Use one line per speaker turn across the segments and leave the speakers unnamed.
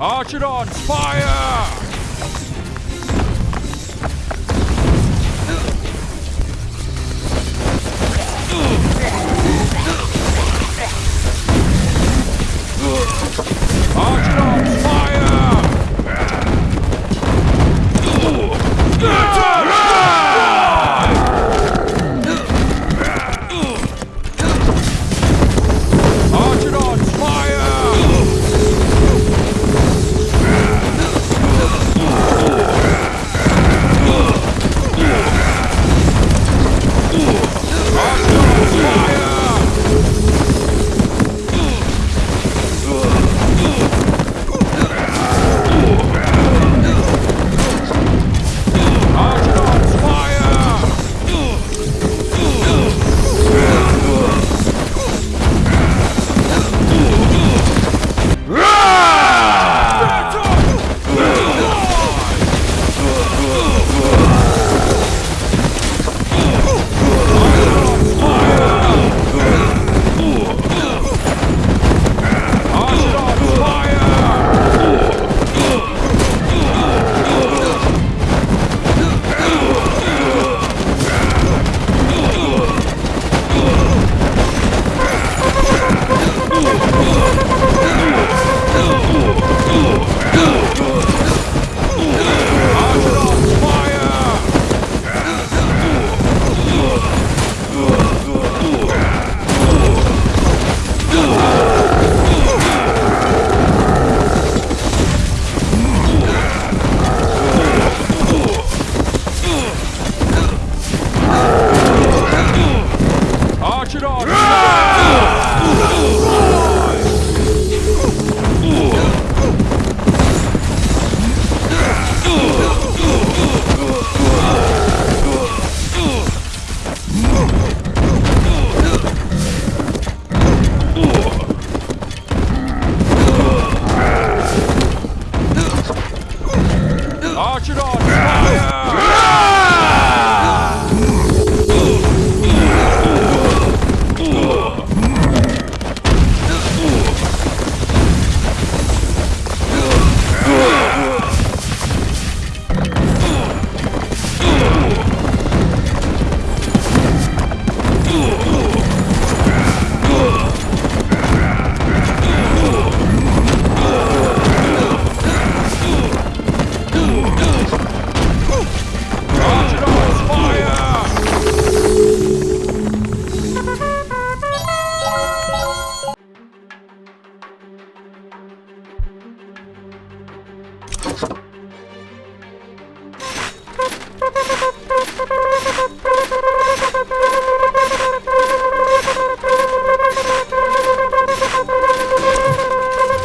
Archidon, fire! Arch it on.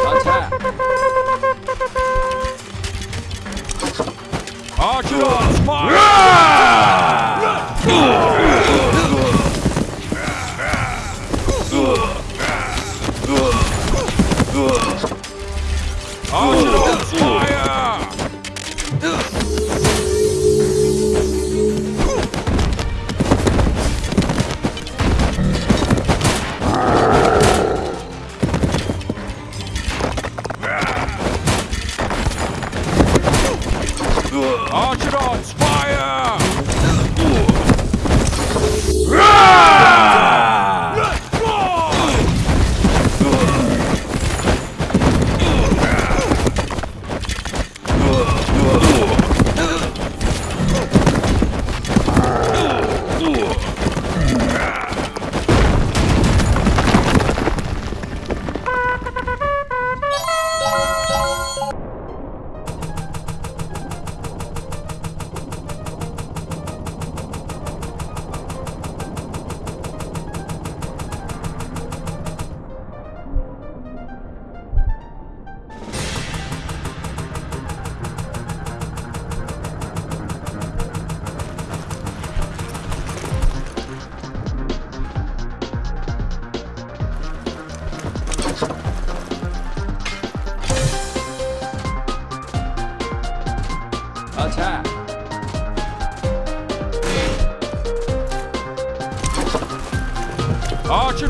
老七。阿朱，妈。Archidons,
Attack!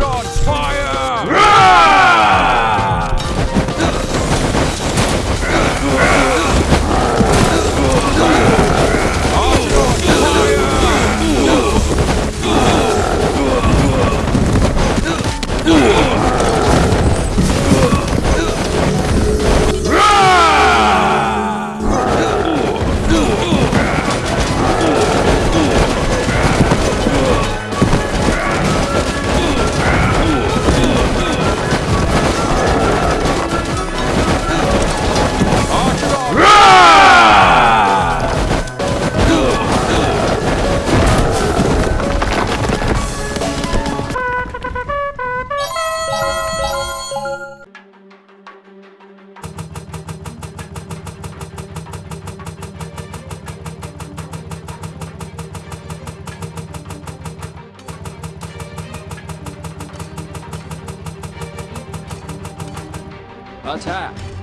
on fire! Ooh.
啊起来